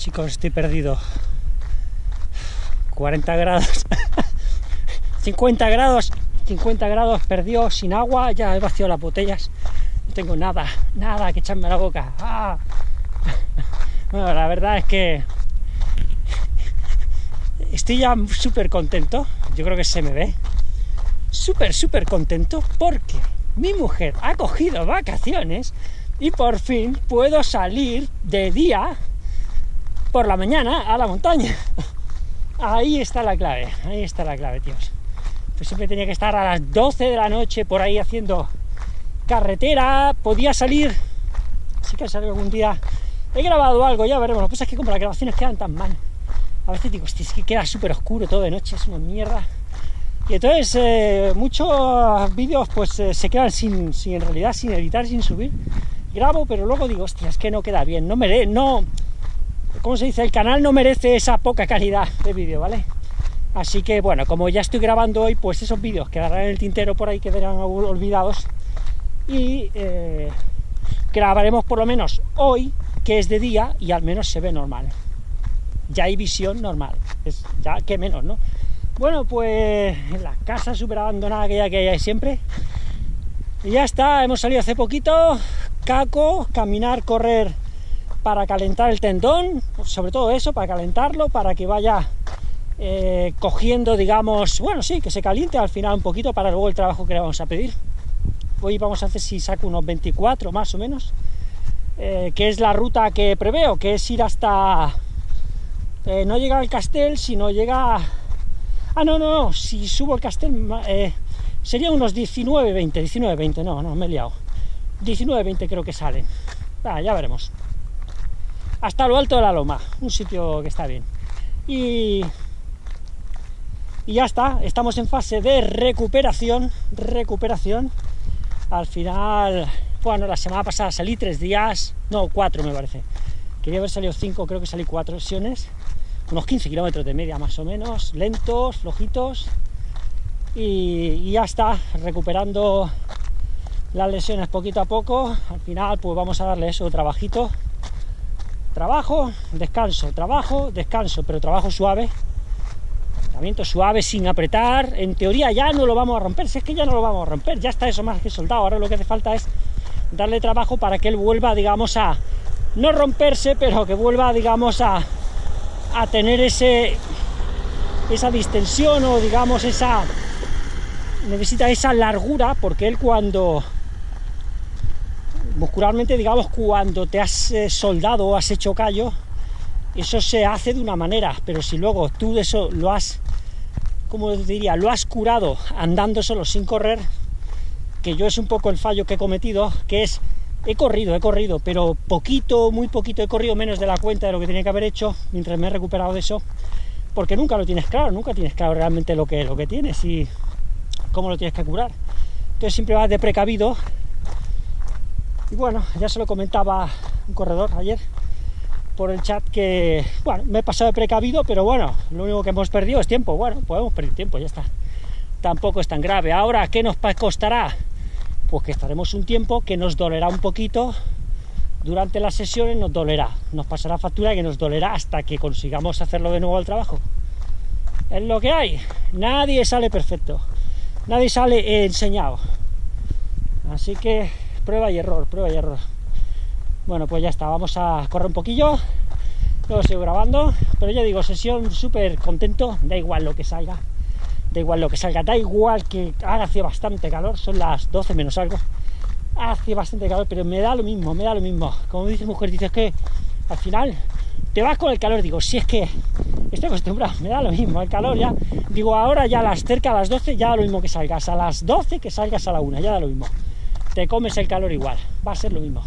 Chicos, estoy perdido. 40 grados. 50 grados. 50 grados, perdió sin agua. Ya he vaciado las botellas. No tengo nada, nada que echarme a la boca. ¡Ah! Bueno, la verdad es que estoy ya súper contento. Yo creo que se me ve. Súper, súper contento porque mi mujer ha cogido vacaciones y por fin puedo salir de día por la mañana a la montaña. Ahí está la clave, ahí está la clave, tíos. Pues siempre tenía que estar a las 12 de la noche por ahí haciendo carretera, podía salir, sí que salido algún día, he grabado algo, ya veremos, lo que pasa es que como las grabaciones quedan tan mal, a veces digo, es que queda súper oscuro todo de noche, es una mierda, y entonces eh, muchos vídeos pues eh, se quedan sin, sin, en realidad, sin editar, sin subir, grabo, pero luego digo, hostia, es que no queda bien, no me no, ¿cómo se dice? El canal no merece esa poca calidad de vídeo, ¿vale? Así que bueno, como ya estoy grabando hoy, pues esos vídeos quedarán en el tintero por ahí, quedarán olvidados y eh, grabaremos por lo menos hoy, que es de día y al menos se ve normal. Ya hay visión normal, es ya que menos, ¿no? Bueno, pues la casa súper abandonada que ya que hay siempre. Y ya está, hemos salido hace poquito, caco, caminar, correr para calentar el tendón, sobre todo eso, para calentarlo, para que vaya eh, cogiendo, digamos, bueno, sí, que se caliente al final un poquito para luego el trabajo que le vamos a pedir. Hoy vamos a hacer si saco unos 24 más o menos, eh, que es la ruta que preveo, que es ir hasta... Eh, no llega al castel, sino llega... Ah, no, no, no, si subo el castel sería unos 19, 20, 19, 20, no, no, me he liado. 19, 20 creo que salen. Ah, ya veremos. Hasta lo alto de la loma, un sitio que está bien. Y y ya está, estamos en fase de recuperación, recuperación, al final, bueno, la semana pasada salí tres días, no, cuatro me parece. Quería haber salido cinco, creo que salí cuatro sesiones, unos 15 kilómetros de media más o menos, lentos, flojitos, y, ya está, recuperando las lesiones poquito a poco. Al final, pues vamos a darle eso, trabajito, trabajo, descanso, trabajo, descanso, pero trabajo suave, suave, sin apretar, en teoría ya no lo vamos a romper, si es que ya no lo vamos a romper, ya está eso más que soldado, ahora lo que hace falta es darle trabajo para que él vuelva, digamos, a no romperse, pero que vuelva, digamos, a, a tener ese esa distensión o, digamos, esa necesita esa largura, porque él cuando muscularmente, digamos, cuando te has eh, soldado o has hecho callo, eso se hace de una manera, pero si luego tú eso lo has como diría, lo has curado andando solo sin correr, que yo es un poco el fallo que he cometido, que es, he corrido, he corrido, pero poquito, muy poquito, he corrido menos de la cuenta de lo que tenía que haber hecho mientras me he recuperado de eso, porque nunca lo tienes claro, nunca tienes claro realmente lo que, lo que tienes y cómo lo tienes que curar. Entonces siempre vas de precavido. Y bueno, ya se lo comentaba un corredor ayer, por el chat que, bueno, me he pasado de precavido, pero bueno, lo único que hemos perdido es tiempo. Bueno, podemos perder tiempo, ya está. Tampoco es tan grave. Ahora, ¿qué nos costará? Pues que estaremos un tiempo que nos dolerá un poquito. Durante las sesiones nos dolerá. Nos pasará factura que nos dolerá hasta que consigamos hacerlo de nuevo al trabajo. Es lo que hay. Nadie sale perfecto. Nadie sale enseñado. Así que prueba y error, prueba y error. Bueno, pues ya está, vamos a correr un poquillo, luego sigo grabando, pero ya digo, sesión súper contento, da igual lo que salga, da igual lo que salga, da igual que haga hace bastante calor, son las 12 menos algo, hace bastante calor, pero me da lo mismo, me da lo mismo, como dice mujer, dices que al final te vas con el calor, digo, si es que estoy acostumbrado, me da lo mismo, el calor ya, digo, ahora ya a las cerca a las 12 ya da lo mismo que salgas, a las 12 que salgas a la 1, ya da lo mismo, te comes el calor igual, va a ser lo mismo.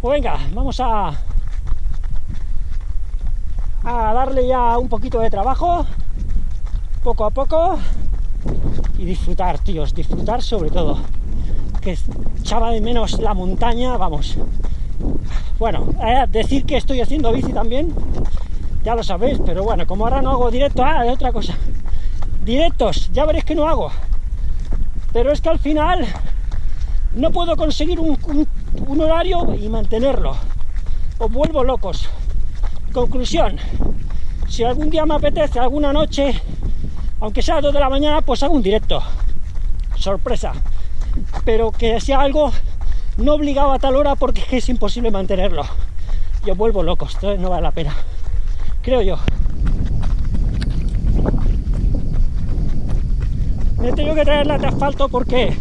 Pues venga, vamos a, a darle ya un poquito de trabajo, poco a poco, y disfrutar, tíos, disfrutar sobre todo. Que echaba de menos la montaña, vamos. Bueno, eh, decir que estoy haciendo bici también, ya lo sabéis, pero bueno, como ahora no hago directo, ah, es otra cosa. Directos, ya veréis que no hago. Pero es que al final no puedo conseguir un, horario y mantenerlo. Os vuelvo locos. Conclusión, si algún día me apetece, alguna noche, aunque sea a 2 de la mañana, pues hago un directo. Sorpresa. Pero que sea algo no obligado a tal hora porque es imposible mantenerlo. Yo vuelvo loco, esto no vale la pena. Creo yo. Me he tenido que traer la de asfalto porque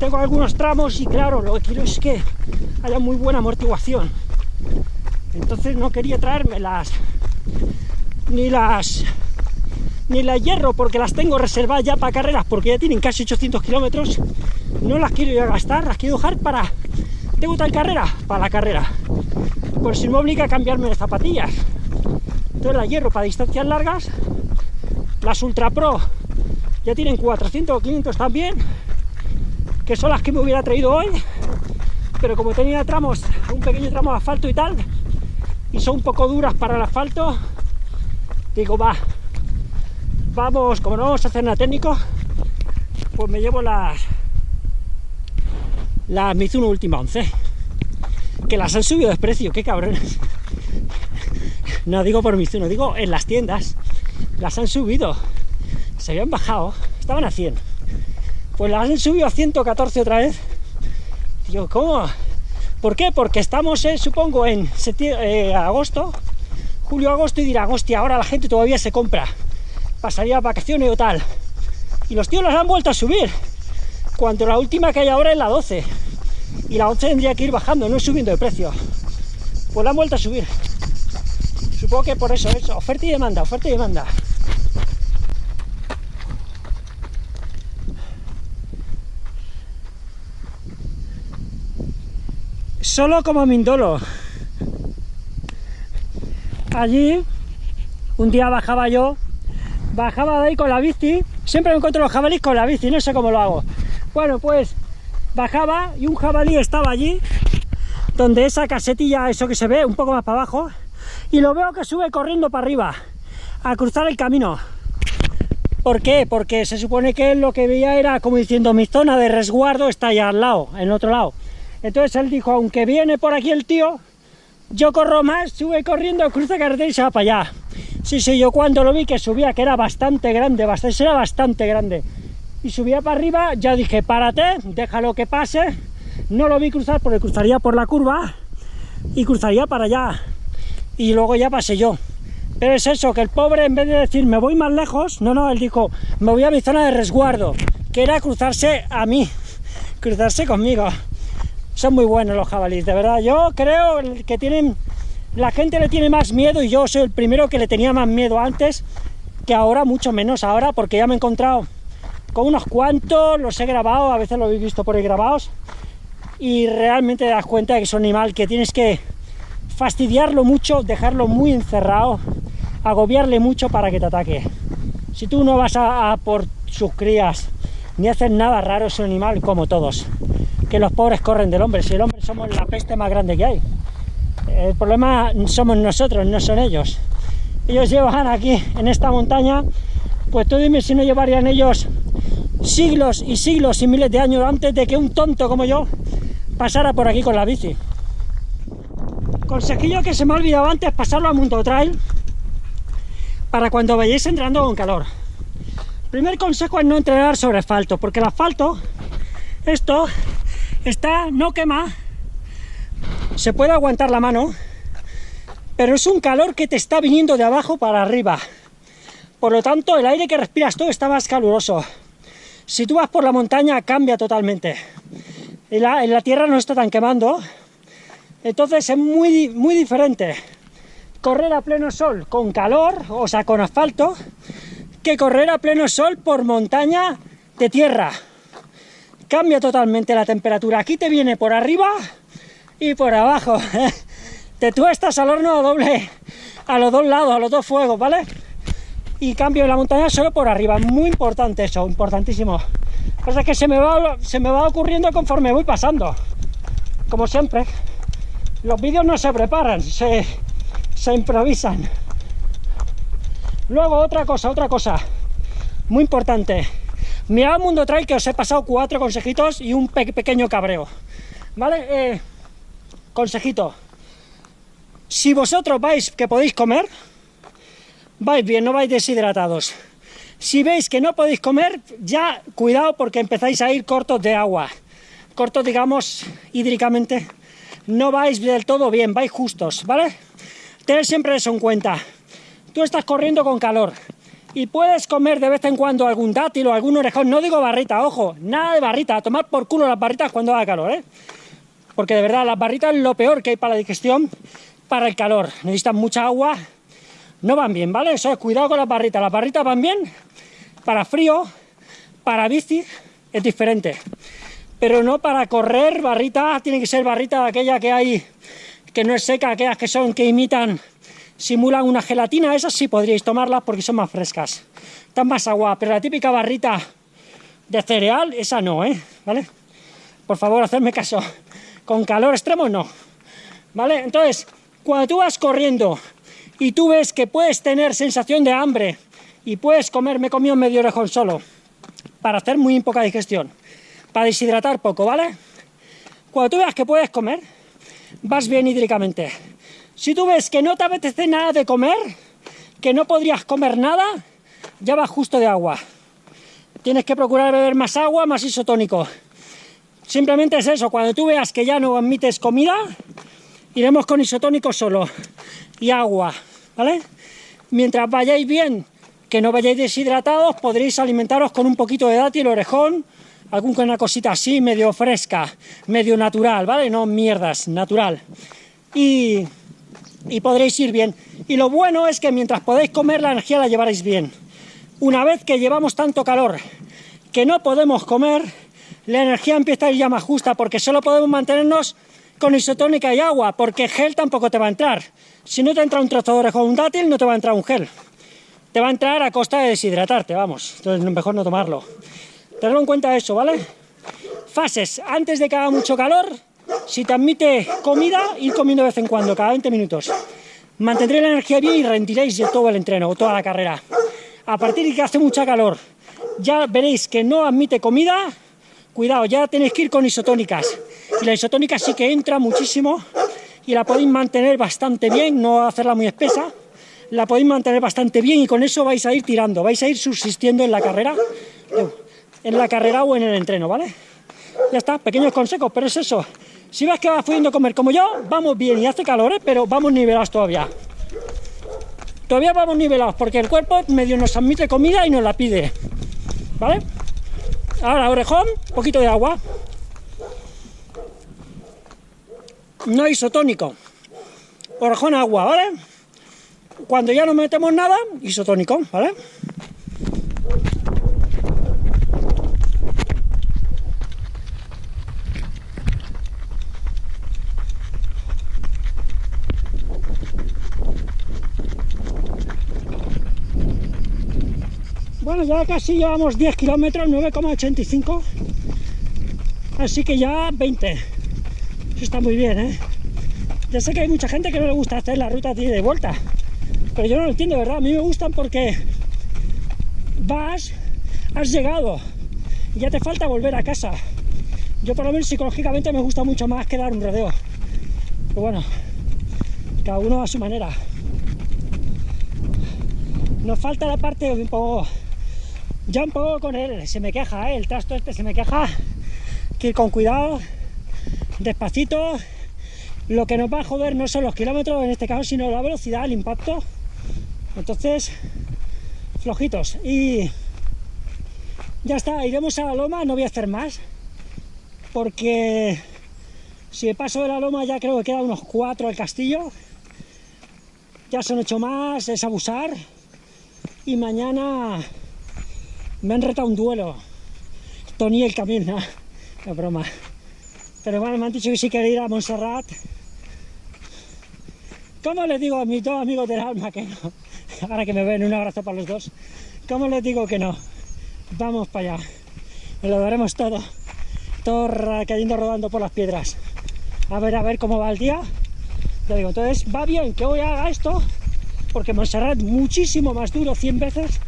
tengo algunos tramos y claro, lo que quiero es que haya muy buena amortiguación. Entonces no quería traerme las ni las ni la hierro porque las tengo reservadas ya para carreras porque ya tienen casi 800 kilómetros. No las quiero ya gastar, las quiero dejar para tengo tal carrera, para la carrera. Por si me obliga a cambiarme de zapatillas. Entonces la hierro para distancias largas las Ultra Pro ya tienen 400 o 500 también que son las que me hubiera traído hoy pero como tenía tramos, un pequeño tramo de asfalto y tal y son un poco duras para el asfalto digo va vamos, como no vamos a hacer nada técnico pues me llevo las las Mizuno Última 11 que las han subido de precio, qué cabrones no digo por Mizuno, digo en las tiendas las han subido se habían bajado, estaban a 100 pues las han subido a 114 otra vez. Digo, ¿cómo? ¿por qué? porque estamos, eh, supongo, en eh, agosto julio, agosto y dirá, hostia, ahora la gente todavía se compra pasaría vacaciones o tal y los tíos las han vuelto a subir cuando la última que hay ahora es la 12 y la 11 tendría que ir bajando, no subiendo de precio. Pues la han vuelto a subir. Supongo que por eso es oferta y demanda, oferta y demanda solo como Mindolo. Allí un día bajaba yo bajaba de ahí con la bici siempre me encuentro los jabalíes con la bici, no sé cómo lo hago. Bueno pues bajaba y un jabalí estaba allí donde esa casetilla, eso que se ve un poco más para abajo y lo veo que sube corriendo para arriba a cruzar el camino. ¿por qué? porque se supone que lo que veía era como diciendo mi zona de resguardo está allá al lado, en el otro lado entonces él dijo, aunque viene por aquí el tío yo corro más, sube corriendo, cruza carretera y se va para allá Sí, sí, yo cuando lo vi que subía, que era bastante grande, bastante, era bastante grande, y subía para arriba, ya dije, párate, déjalo que pase, no lo vi cruzar porque cruzaría por la curva, y cruzaría para allá, y luego ya pasé yo. Pero es eso, que el pobre en vez de decir me voy más lejos, no, no, él dijo, me voy a mi zona de resguardo, que era cruzarse a mí, cruzarse conmigo. Son muy buenos los jabalíes, de verdad. Yo creo que tienen la gente le tiene más miedo y yo soy el primero que le tenía más miedo antes que ahora, mucho menos ahora, porque ya me he encontrado con unos cuantos, los he grabado, a veces lo habéis visto por ahí grabados, y realmente te das cuenta de que es un animal que tienes que fastidiarlo mucho, dejarlo muy encerrado, agobiarle mucho para que te ataque. Si tú no vas a, a por sus crías, ni haces nada raro, es un animal como todos, que los pobres corren del hombre, si el hombre somos la peste más grande que hay. El problema somos nosotros, no son ellos. Ellos llevan aquí, en esta montaña, pues tú dime si no llevarían ellos siglos y siglos y miles de años antes de que un tonto como yo pasara por aquí con la bici. Consejillo que se me ha olvidado antes, pasarlo a Mundo Trail para cuando vayáis entrando con calor. Primer consejo es no entrenar sobre asfalto, porque el asfalto, esto, está, no quema, se puede aguantar la mano, pero es un calor que te está viniendo de abajo para arriba. Por lo tanto, el aire que respiras tú está más caluroso. Si tú vas por la montaña, cambia totalmente. En la, en la tierra no está tan quemando, entonces es muy, muy diferente correr a pleno sol con calor, o sea, con asfalto, que correr a pleno sol por montaña de tierra. Cambia totalmente la temperatura. Aquí te viene por arriba y por abajo. Te tuestas al horno doble a los dos lados, a los dos fuegos, ¿vale? Y cambio la montaña solo por arriba. Muy importante eso, importantísimo. Pasa que se me, va, se me va ocurriendo conforme voy pasando. Como siempre. Los vídeos no se preparan, se improvisan. Luego, otra cosa, otra cosa. Muy importante. Mirad Mundo Trail que os he pasado cuatro consejitos y un pequeño cabreo. ¿Vale? Eh, consejito, Si vosotros vais que podéis comer, vais bien, no vais deshidratados. Si veis que no podéis comer, ya cuidado porque empezáis a ir cortos de agua. Cortos, digamos, hídricamente. No vais del todo bien, vais justos, ¿vale? Tened siempre eso en cuenta. Tú estás corriendo con calor y puedes comer de vez en cuando algún dátil o algún orejón. No digo barrita, ojo, nada de barrita. A tomar por culo las barritas cuando haga calor, ¿eh? Porque de verdad, las barritas es lo peor que hay para la digestión, para el calor. Necesitan mucha agua, no van bien, ¿vale? Eso es cuidado con las barritas. Las barritas van bien para frío, para bici, es diferente. Pero no para correr, barrita, tiene que ser barrita aquella que hay, que no es seca, aquellas que son, que imitan, simulan una gelatina, esas sí podríais tomarlas porque son más frescas. Están más agua, pero la típica barrita de cereal, esa no, ¿eh? ¿Vale? Por favor, hacedme caso. Con calor extremo, no. ¿Vale? Entonces, cuando tú vas corriendo y tú ves que puedes tener sensación de hambre y puedes comer, me he comido medio orejón solo, para hacer muy poca digestión, para deshidratar poco, ¿vale? Cuando tú veas que puedes comer, vas bien hídricamente. Si tú ves que no te apetece nada de comer, que no podrías comer nada, ya vas justo de agua. Tienes que procurar beber más agua, más isotónico. Simplemente es eso, cuando tú veas que ya no admites comida, iremos con isotónico solo y agua. ¿vale? Mientras vayáis bien, que no vayáis deshidratados, podréis alimentaros con un poquito de dátil, orejón, alguna cosita así, medio fresca, medio natural, ¿vale? No mierdas, natural. Y, y podréis ir bien. Y lo bueno es que mientras podéis comer, la energía la llevaréis bien. Una vez que llevamos tanto calor que no podemos comer, la energía empieza a ir ya más justa, porque solo podemos mantenernos con isotónica y agua, porque gel tampoco te va a entrar. Si no te entra un trozo o un dátil, no te va a entrar un gel. Te va a entrar a costa de deshidratarte, vamos. Entonces, mejor no tomarlo. Tenlo en cuenta eso, ¿vale? Fases. Antes de que haga mucho calor, si te admite comida, ir comiendo de vez en cuando, cada 20 minutos. Mantendré la energía bien y rendiréis todo el entreno, o toda la carrera. A partir de que hace mucha calor, ya veréis que no admite comida, cuidado, ya tenéis que ir con isotónicas. Y la isotónica sí que entra muchísimo y la podéis mantener bastante bien, no hacerla muy espesa, la podéis mantener bastante bien y con eso vais a ir tirando, vais a ir subsistiendo en la carrera, en la carrera o en el entreno, ¿vale? Ya está, pequeños consejos, pero es eso. Si ves que vas pudiendo comer como yo, vamos bien y hace calor, ¿eh? pero vamos nivelados todavía. Todavía vamos nivelados porque el cuerpo medio nos admite comida y nos la pide, ¿vale? Ahora, orejón, poquito de agua. no isotónico. Orejón agua, ¿vale? Cuando ya no metemos nada, isotónico, ¿vale? Bueno, ya casi llevamos 10 kilómetros, 9,85. Así que ya 20 está muy bien, ¿eh? Ya sé que hay mucha gente que no le gusta hacer la ruta de vuelta, pero yo no lo entiendo, ¿verdad? A mí me gustan porque vas, has llegado, y ya te falta volver a casa. Yo por lo menos psicológicamente me gusta mucho más que dar un rodeo. Pero bueno, cada uno a su manera. Nos falta la parte un poco... Ya un poco con él, se me queja, ¿eh? el trasto este se me queja, que ir con cuidado, despacito. Lo que nos va a joder no son los kilómetros en este caso, sino la velocidad, el impacto. Entonces, flojitos. Y ya está, iremos a la loma, no voy a hacer más. Porque si paso de la loma ya creo que queda unos cuatro al castillo. Ya son ocho más, es abusar. Y mañana me han retado un duelo. Tony el camino, no, broma. Pero bueno, me han dicho que si quiero ir a Montserrat. ¿Cómo les digo a mis dos amigos del alma que no? Ahora que me ven, un abrazo para los dos. ¿Cómo les digo que no? Vamos para allá. Lo daremos todo. Todo cayendo rodando por las piedras. A ver, a ver cómo va el día. Ya digo, entonces va bien que hoy haga esto, porque Montserrat muchísimo más duro, 100 veces,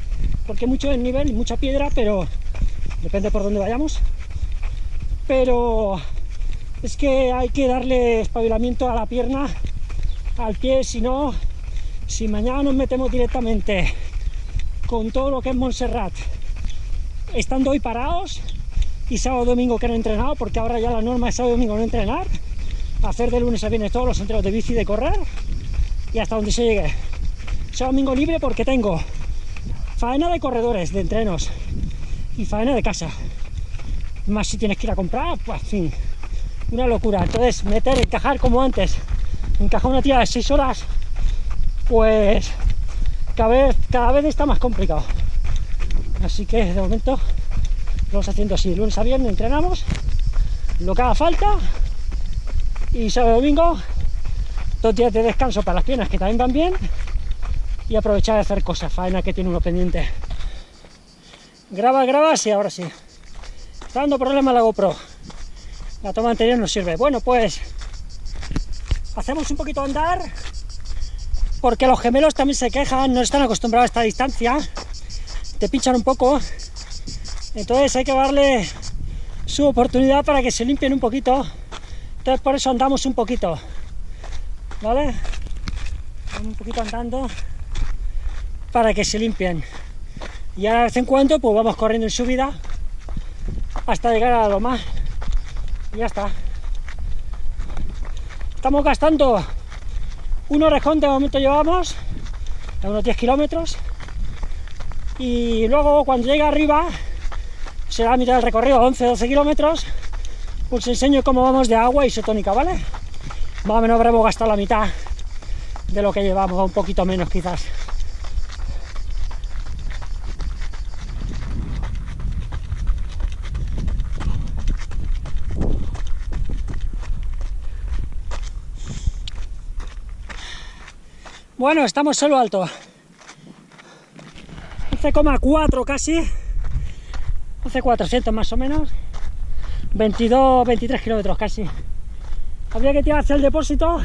porque mucho el nivel y mucha piedra, pero depende por dónde vayamos. Pero es que hay que darle espabilamiento a la pierna al pie, si no, si mañana nos metemos directamente con todo lo que es Montserrat, estando hoy parados, y sábado domingo que no he entrenado, porque ahora ya la norma es sábado domingo no entrenar, hacer de lunes a viernes todos los entrenos de bici y de correr, y hasta donde se llegue. Sábado domingo libre porque tengo faena de corredores, de entrenos, y faena de casa. Más si tienes que ir a comprar, pues fin, una locura. Entonces, meter, encajar como antes, encajar una tira de 6 horas, pues cada vez, cada vez está más complicado. Así que de momento vamos haciendo así, lunes a viernes entrenamos, lo que haga falta, y sábado domingo, dos días de descanso para las piernas que también van bien, y aprovechar de hacer cosas, faena que tiene uno pendiente. Graba, graba, sí, ahora sí. Está dando problema la GoPro. La toma anterior no sirve. Bueno, pues hacemos un poquito andar porque los gemelos también se quejan, no están acostumbrados a esta distancia, te pinchan un poco, entonces hay que darle su oportunidad para que se limpien un poquito, entonces por eso andamos un poquito, ¿vale? Un poquito andando para que se limpien. Y ahora de vez en cuando pues vamos corriendo en subida hasta llegar a lo más. Y ya está. Estamos gastando un orejón de momento llevamos, a unos 10 kilómetros. Y luego cuando llega arriba, será la mitad del recorrido, 11-12 kilómetros, pues enseño cómo vamos de agua isotónica, ¿vale? Más o menos habremos gastado la mitad de lo que llevamos, un poquito menos quizás. Bueno, estamos solo alto. 11,4 casi. 11,400 más o menos. 22, 23 kilómetros casi. Habría que tirar hacia el depósito.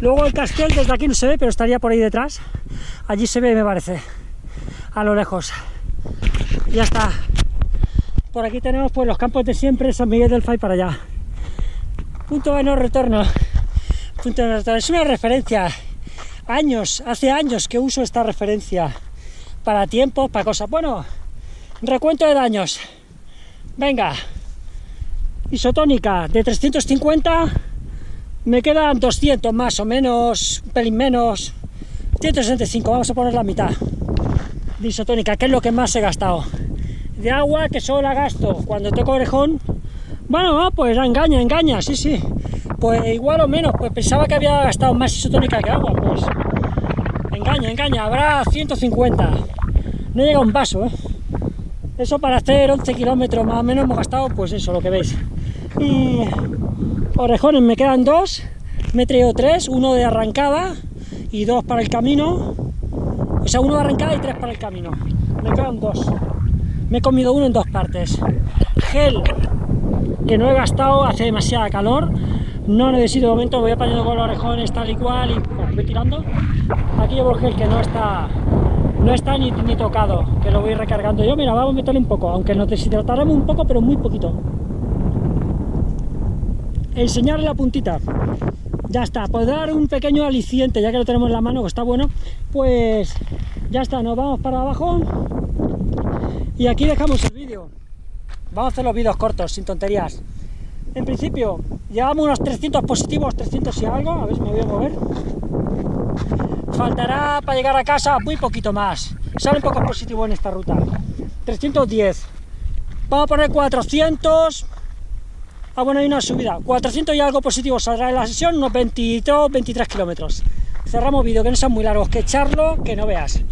Luego el castel desde aquí no se ve, pero estaría por ahí detrás. Allí se ve, me parece. A lo lejos. Ya está. Por aquí tenemos pues los campos de siempre, San Miguel del Fay para allá. Punto de no retorno. Punto de no retorno. Es una referencia años, hace años que uso esta referencia para tiempos, para cosas. Bueno, recuento de daños. Venga, isotónica de 350, me quedan 200 más o menos, un pelín menos, 165, vamos a poner la mitad de isotónica, que es lo que más he gastado. De agua, que solo la gasto cuando toco orejón, bueno, pues engaña, engaña, sí, sí, pues igual o menos, pues pensaba que había gastado más isotónica que agua, pues engaña, engaña, habrá 150, no llega un vaso, ¿eh? Eso para hacer 11 kilómetros más o menos hemos gastado, pues eso, lo que veis. Y orejones me quedan dos, me he traído tres, uno de arrancada y dos para el camino, o sea, uno de arrancada y tres para el camino. Me quedan dos. Me he comido uno en dos partes. Gel, que no he gastado, hace demasiada calor, no necesito de momento, voy apañando con los orejones tal y cual y pues, voy tirando. Aquí llevo el que no está no está ni, tocado, que lo voy recargando yo. Mira, vamos a meterle un poco, aunque nos deshidrataremos un poco, pero muy poquito. Enseñarle la puntita. Ya está, por dar un pequeño aliciente, ya que lo tenemos en la mano, que está bueno, pues ya está, nos vamos para abajo y aquí dejamos. Vamos a hacer los vídeos cortos, sin tonterías. En principio, llevamos unos 300 positivos, 300 y algo, a ver si me voy a mover. Faltará para llegar a casa muy poquito más. Sale un poco positivo en esta ruta. 310. Vamos a poner 400. Ah, bueno, hay una subida. 400 y algo positivo saldrá en la sesión, unos 22, 23 kilómetros. Cerramos vídeo, que no sean muy largos, que echarlo, que no veas.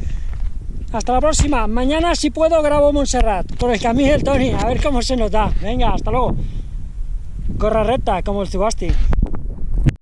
Hasta la próxima. Mañana, si puedo, grabo Montserrat con el camino del Tony, a ver cómo se nos da. Venga, hasta luego. Corra recta, como el Zubasti.